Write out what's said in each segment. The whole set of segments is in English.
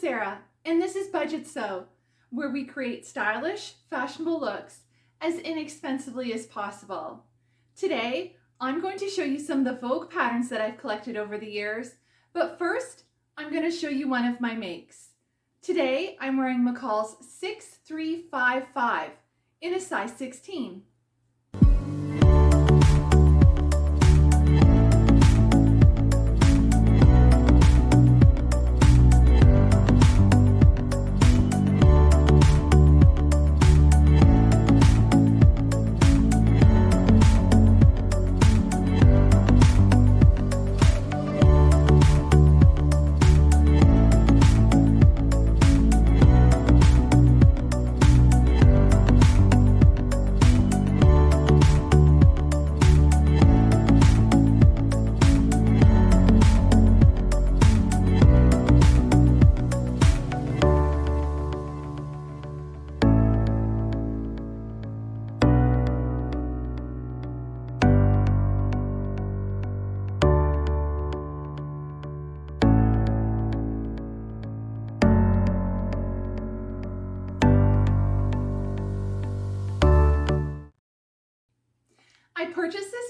Sarah, and this is Budget Sew, where we create stylish, fashionable looks as inexpensively as possible. Today, I'm going to show you some of the Vogue patterns that I've collected over the years, but first, I'm going to show you one of my makes. Today, I'm wearing McCall's 6355 in a size 16.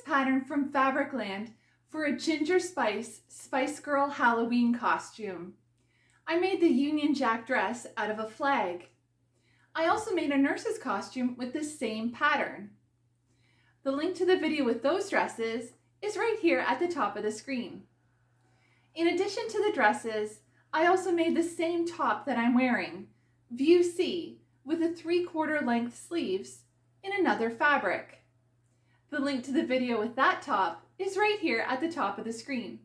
Pattern from Fabricland for a Ginger Spice Spice Girl Halloween costume. I made the Union Jack dress out of a flag. I also made a nurse's costume with the same pattern. The link to the video with those dresses is right here at the top of the screen. In addition to the dresses, I also made the same top that I'm wearing, View C, with a 3 quarter length sleeves in another fabric. The link to the video with that top is right here at the top of the screen.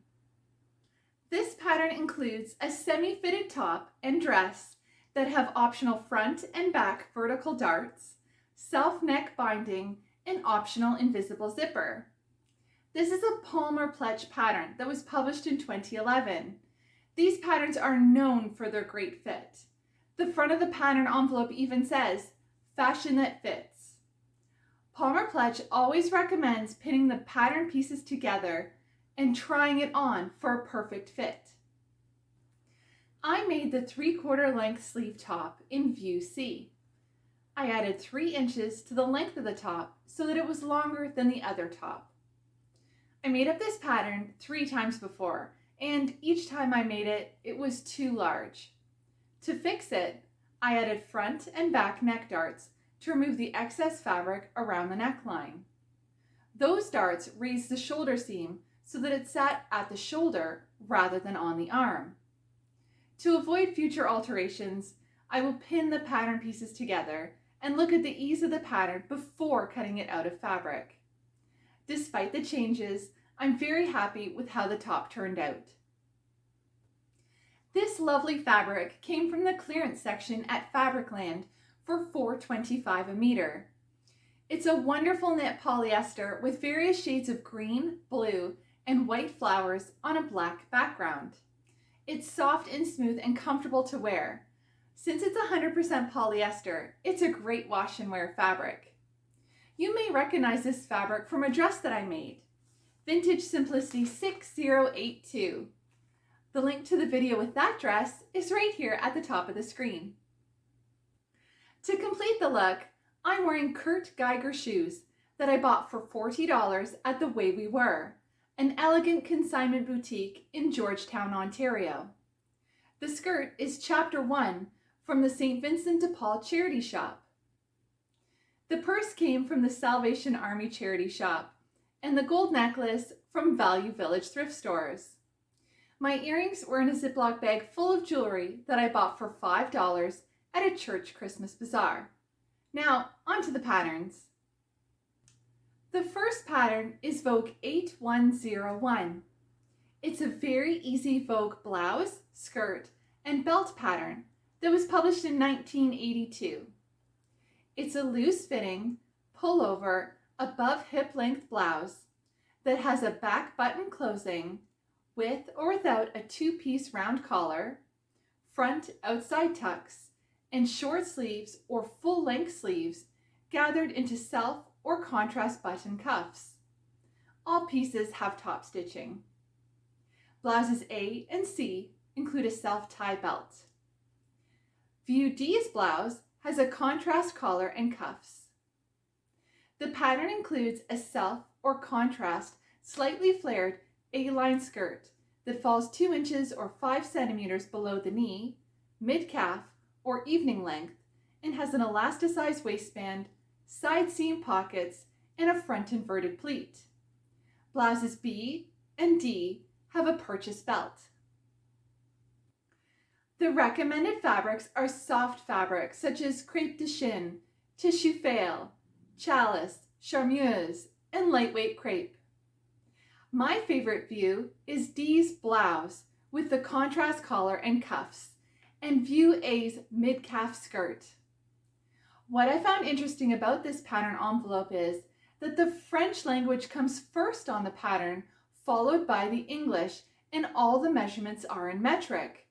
This pattern includes a semi-fitted top and dress that have optional front and back vertical darts, self-neck binding, and optional invisible zipper. This is a Palmer Pletsch pattern that was published in 2011. These patterns are known for their great fit. The front of the pattern envelope even says, fashion that fits. Palmer Pletsch always recommends pinning the pattern pieces together and trying it on for a perfect fit. I made the 3 quarter length sleeve top in view C. I added 3 inches to the length of the top so that it was longer than the other top. I made up this pattern three times before and each time I made it, it was too large. To fix it, I added front and back neck darts to remove the excess fabric around the neckline. Those darts raised the shoulder seam so that it sat at the shoulder rather than on the arm. To avoid future alterations, I will pin the pattern pieces together and look at the ease of the pattern before cutting it out of fabric. Despite the changes, I'm very happy with how the top turned out. This lovely fabric came from the clearance section at Fabricland for $4.25 a meter. It's a wonderful knit polyester with various shades of green, blue, and white flowers on a black background. It's soft and smooth and comfortable to wear. Since it's 100% polyester, it's a great wash and wear fabric. You may recognize this fabric from a dress that I made, Vintage Simplicity 6082. The link to the video with that dress is right here at the top of the screen. To complete the look, I'm wearing Kurt Geiger shoes that I bought for $40 at The Way We Were, an elegant consignment boutique in Georgetown, Ontario. The skirt is chapter one from the St. Vincent de Paul charity shop. The purse came from the Salvation Army charity shop and the gold necklace from Value Village thrift stores. My earrings were in a Ziploc bag full of jewelry that I bought for $5 at a church Christmas bazaar. Now, onto the patterns. The first pattern is Vogue 8101. It's a very easy Vogue blouse, skirt, and belt pattern that was published in 1982. It's a loose-fitting, pullover, above hip-length blouse that has a back button closing with or without a two-piece round collar, front outside tucks, and short sleeves or full-length sleeves gathered into self or contrast button cuffs. All pieces have top stitching. Blouses A and C include a self-tie belt. View D's blouse has a contrast collar and cuffs. The pattern includes a self or contrast, slightly flared A-line skirt that falls 2 inches or 5 centimeters below the knee, mid-calf, or evening length, and has an elasticized waistband, side seam pockets, and a front inverted pleat. Blouses B and D have a purchase belt. The recommended fabrics are soft fabrics such as crepe de chine, tissue faille, challis, charmeuse, and lightweight crepe. My favorite view is D's blouse with the contrast collar and cuffs, and view A's mid-calf skirt. What I found interesting about this pattern envelope is that the French language comes first on the pattern, followed by the English, and all the measurements are in metric.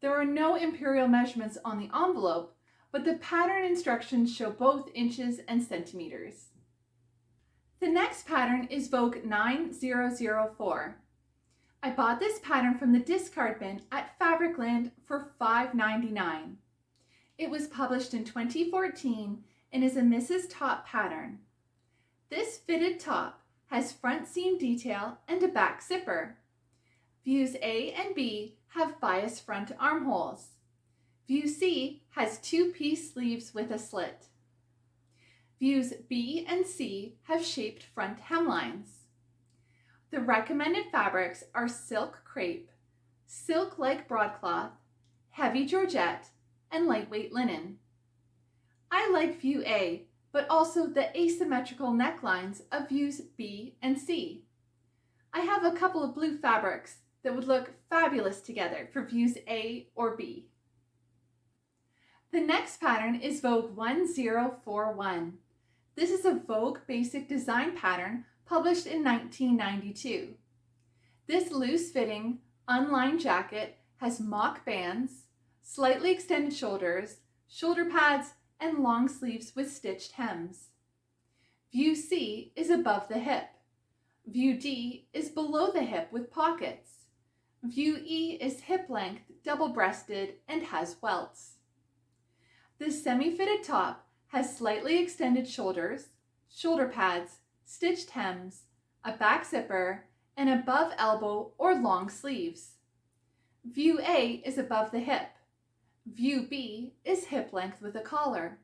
There are no imperial measurements on the envelope, but the pattern instructions show both inches and centimeters. The next pattern is Vogue 9004. I bought this pattern from the discard bin at Fabricland for $5.99. It was published in 2014 and is a Misses' Top pattern. This fitted top has front seam detail and a back zipper. Views A and B have bias front armholes. View C has two-piece sleeves with a slit. Views B and C have shaped front hemlines. The recommended fabrics are silk crepe, silk-like broadcloth, heavy georgette, and lightweight linen. I like view A but also the asymmetrical necklines of views B and C. I have a couple of blue fabrics that would look fabulous together for views A or B. The next pattern is Vogue 1041. This is a Vogue basic design pattern published in 1992. This loose-fitting, unlined jacket has mock bands, slightly extended shoulders, shoulder pads, and long sleeves with stitched hems. View C is above the hip. View D is below the hip with pockets. View E is hip length, double-breasted, and has welts. This semi-fitted top has slightly extended shoulders, shoulder pads, stitched hems, a back zipper, and above elbow or long sleeves. View A is above the hip. View B is hip length with a collar.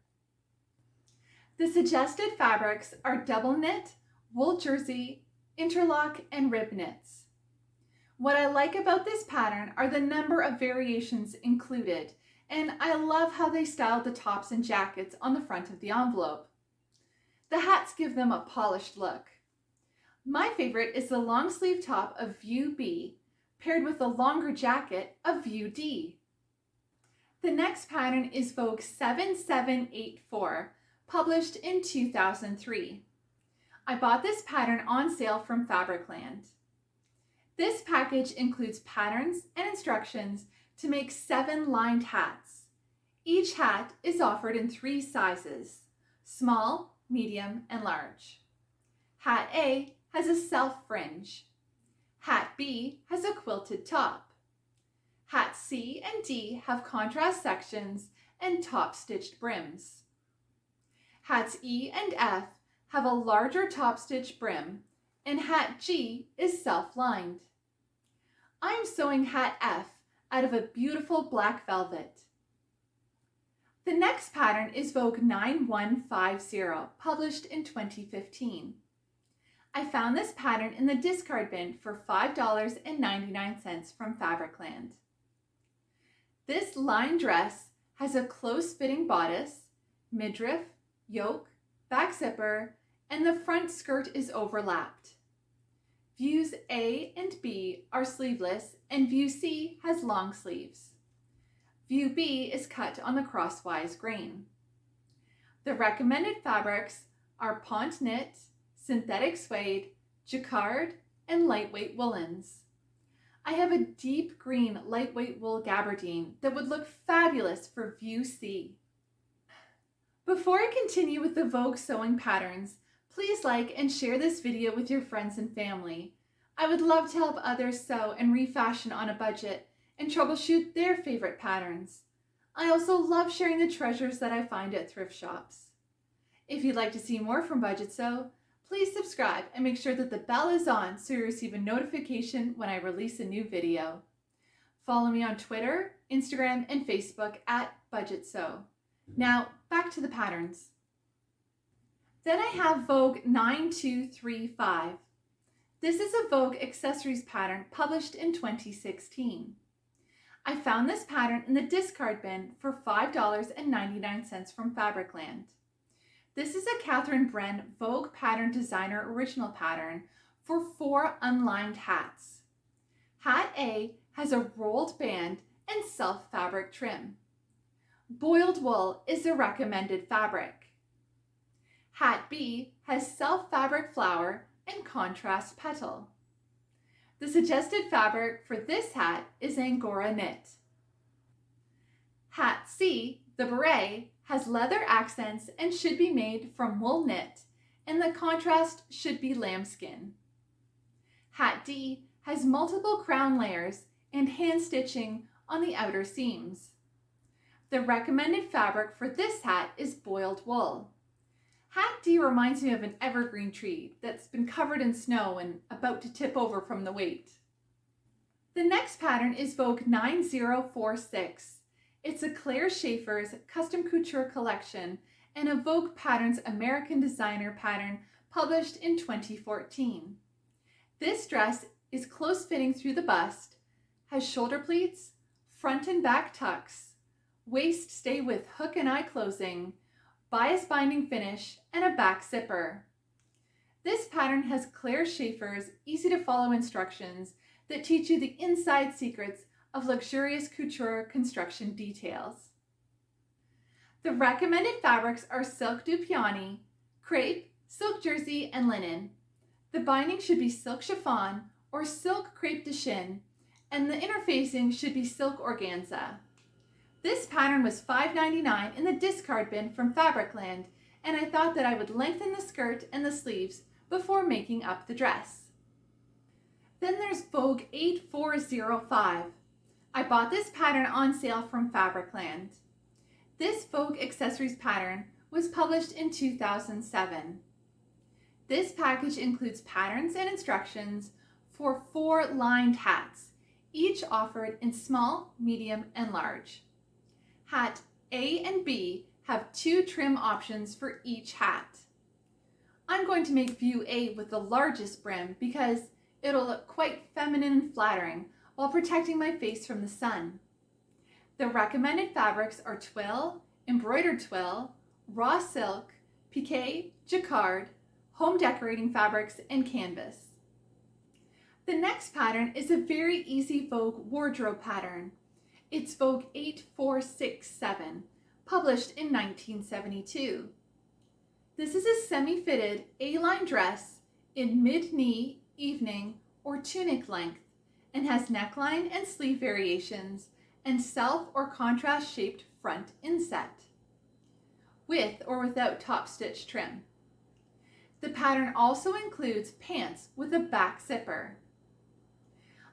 The suggested fabrics are double knit, wool jersey, interlock, and rib knits. What I like about this pattern are the number of variations included, and I love how they styled the tops and jackets on the front of the envelope. The hats give them a polished look. My favorite is the long sleeve top of View B, paired with the longer jacket of View D. The next pattern is Vogue 7784, published in 2003. I bought this pattern on sale from Fabricland. This package includes patterns and instructions to make seven lined hats. Each hat is offered in three sizes, small, medium, and large. Hat A has a self fringe. Hat B has a quilted top. Hats C and D have contrast sections and top stitched brims. Hats E and F have a larger top stitch brim and hat G is self-lined. I'm sewing hat F out of a beautiful black velvet. The next pattern is Vogue 9150, published in 2015. I found this pattern in the discard bin for $5.99 from Fabricland. This line dress has a close-fitting bodice, midriff, yoke, back zipper, and the front skirt is overlapped. Views A and B are sleeveless and view C has long sleeves. View B is cut on the crosswise grain. The recommended fabrics are ponte knit, synthetic suede, jacquard, and lightweight woolens. I have a deep green lightweight wool gabardine that would look fabulous for view C. Before I continue with the Vogue sewing patterns, please like and share this video with your friends and family. I would love to help others sew and refashion on a budget and troubleshoot their favorite patterns. I also love sharing the treasures that I find at thrift shops. If you'd like to see more from Budget Sew, please subscribe and make sure that the bell is on so you receive a notification when I release a new video. Follow me on Twitter, Instagram, and Facebook at Budget Sew. Now, back to the patterns. Then I have Vogue 9235. This is a Vogue accessories pattern published in 2016. I found this pattern in the discard bin for $5.99 from Fabricland. This is a Catherine Bren Vogue Pattern Designer original pattern for four unlined hats. Hat A has a rolled band and self fabric trim. Boiled wool is the recommended fabric. Hat B has self fabric flower and contrast petal. The suggested fabric for this hat is Angora knit. Hat C, the beret, has leather accents and should be made from wool knit, and the contrast should be lambskin. Hat D has multiple crown layers and hand stitching on the outer seams. The recommended fabric for this hat is boiled wool. Hat D reminds me of an evergreen tree that's been covered in snow and about to tip over from the weight. The next pattern is Vogue 9046. It's a Claire Shaeffer's custom couture collection and a Vogue Patterns American designer pattern published in 2014. This dress is close fitting through the bust has shoulder pleats, front and back tucks, waist stay with hook and eye closing, bias binding finish, and a back zipper. This pattern has Claire Shaeffer's easy to follow instructions that teach you the inside secrets of luxurious couture construction details. The recommended fabrics are silk Dupioni, crepe, silk jersey, and linen. The binding should be silk chiffon or silk crepe de chine and the interfacing should be silk organza. This pattern was $5.99 in the discard bin from Fabricland, and I thought that I would lengthen the skirt and the sleeves before making up the dress. Then there's Vogue 8405. I bought this pattern on sale from Fabricland. This Vogue accessories pattern was published in 2007. This package includes patterns and instructions for four lined hats each offered in small, medium, and large. Hat A and B have two trim options for each hat. I'm going to make view A with the largest brim because it'll look quite feminine and flattering while protecting my face from the sun. The recommended fabrics are twill, embroidered twill, raw silk, pique, jacquard, home decorating fabrics, and canvas. The next pattern is a very easy Vogue wardrobe pattern. It's Vogue 8467, published in 1972. This is a semi-fitted A-line dress in mid-knee, evening, or tunic length and has neckline and sleeve variations and self or contrast shaped front inset with or without top stitch trim. The pattern also includes pants with a back zipper.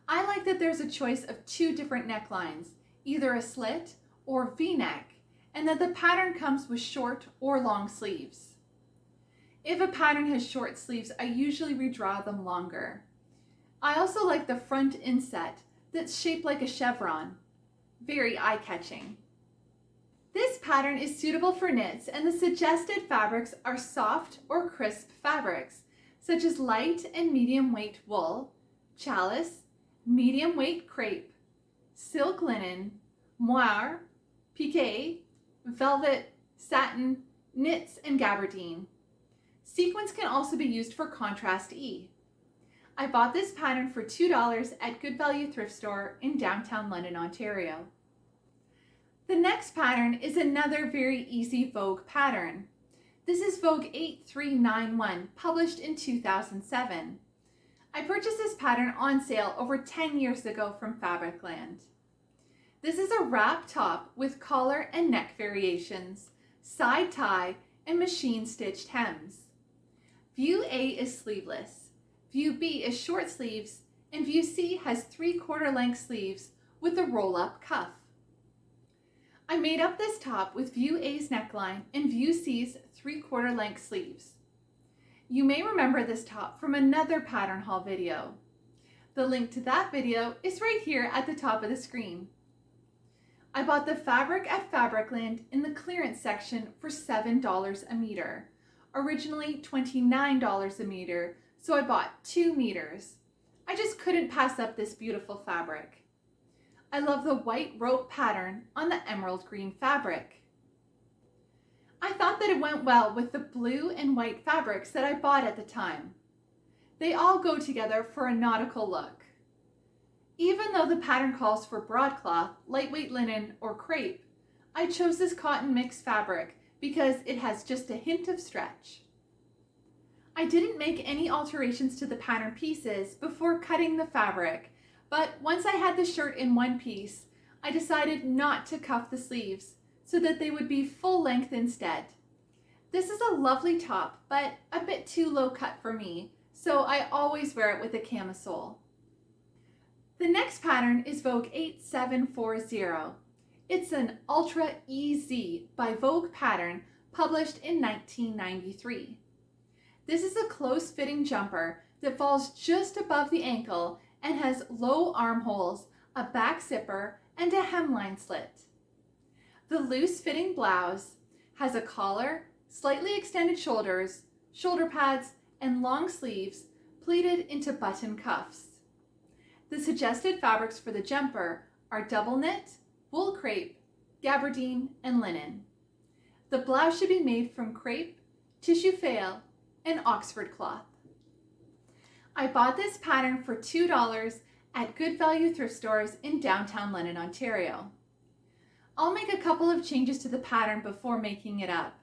I like that there's a choice of two different necklines, either a slit or v-neck, and that the pattern comes with short or long sleeves. If a pattern has short sleeves, I usually redraw them longer. I also like the front inset that's shaped like a chevron. Very eye-catching. This pattern is suitable for knits and the suggested fabrics are soft or crisp fabrics, such as light and medium weight wool, challis, medium weight crepe, silk linen, moire, pique, velvet, satin, knits, and gabardine. Sequins can also be used for contrast E. I bought this pattern for $2 at Good Value Thrift Store in downtown London, Ontario. The next pattern is another very easy Vogue pattern. This is Vogue 8391, published in 2007. I purchased this pattern on sale over 10 years ago from Fabricland. This is a wrap top with collar and neck variations, side tie, and machine stitched hems. View A is sleeveless, View B is short sleeves, and View C has three quarter length sleeves with a roll up cuff. I made up this top with View A's neckline and View C's three-quarter length sleeves. You may remember this top from another pattern haul video. The link to that video is right here at the top of the screen. I bought the fabric at Fabricland in the clearance section for $7 a meter, originally $29 a meter, so I bought two meters. I just couldn't pass up this beautiful fabric. I love the white rope pattern on the emerald green fabric. I thought that it went well with the blue and white fabrics that I bought at the time. They all go together for a nautical look. Even though the pattern calls for broadcloth, lightweight linen, or crepe, I chose this cotton mix fabric because it has just a hint of stretch. I didn't make any alterations to the pattern pieces before cutting the fabric but once I had the shirt in one piece, I decided not to cuff the sleeves so that they would be full length instead. This is a lovely top, but a bit too low cut for me, so I always wear it with a camisole. The next pattern is Vogue 8740. It's an Ultra EZ by Vogue pattern published in 1993. This is a close-fitting jumper that falls just above the ankle and has low armholes, a back zipper, and a hemline slit. The loose-fitting blouse has a collar, slightly extended shoulders, shoulder pads, and long sleeves pleated into button cuffs. The suggested fabrics for the jumper are double knit, wool crepe, gabardine, and linen. The blouse should be made from crepe, tissue faille, and Oxford cloth. I bought this pattern for $2 at Good Value thrift stores in downtown London, Ontario. I'll make a couple of changes to the pattern before making it up.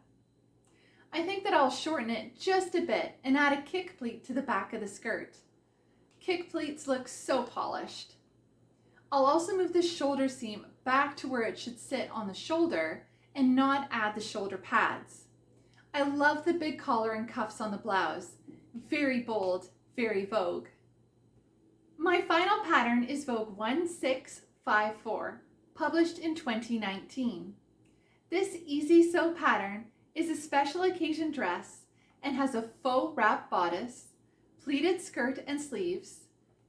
I think that I'll shorten it just a bit and add a kick pleat to the back of the skirt. Kick pleats look so polished. I'll also move the shoulder seam back to where it should sit on the shoulder and not add the shoulder pads. I love the big collar and cuffs on the blouse. Very bold very Vogue. My final pattern is Vogue 1654, published in 2019. This easy sew pattern is a special occasion dress and has a faux wrap bodice, pleated skirt and sleeves,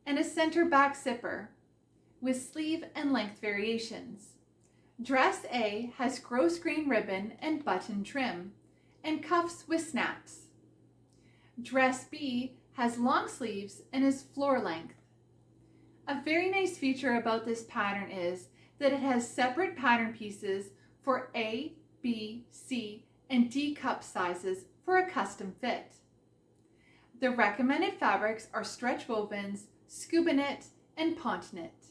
and a center back zipper with sleeve and length variations. Dress A has grosgrain ribbon and button trim and cuffs with snaps. Dress B has long sleeves and is floor length. A very nice feature about this pattern is that it has separate pattern pieces for A, B, C, and D cup sizes for a custom fit. The recommended fabrics are stretch wovens, scuba knit, and ponte knit.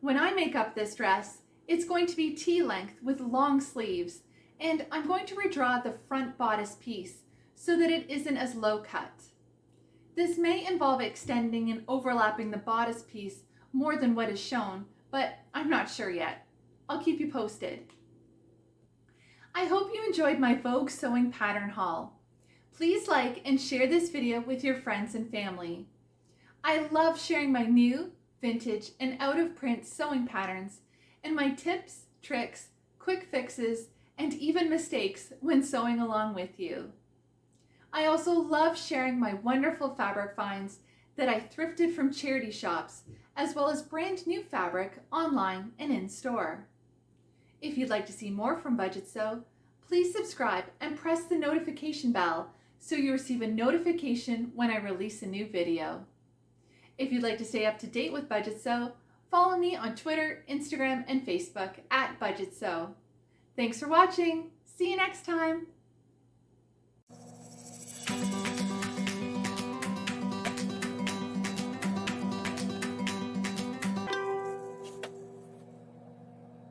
When I make up this dress, it's going to be tea-length with long sleeves, and I'm going to redraw the front bodice piece so that it isn't as low cut. This may involve extending and overlapping the bodice piece more than what is shown, but I'm not sure yet. I'll keep you posted. I hope you enjoyed my Vogue sewing pattern haul. Please like and share this video with your friends and family. I love sharing my new, vintage, and out of print sewing patterns and my tips, tricks, quick fixes, and even mistakes when sewing along with you. I also love sharing my wonderful fabric finds that I thrifted from charity shops, as well as brand new fabric online and in store. If you'd like to see more from Budget Sew, please subscribe and press the notification bell so you receive a notification when I release a new video. If you'd like to stay up to date with Budget Sew, follow me on Twitter, Instagram, and Facebook at Budget Sew. Thanks for watching. See you next time.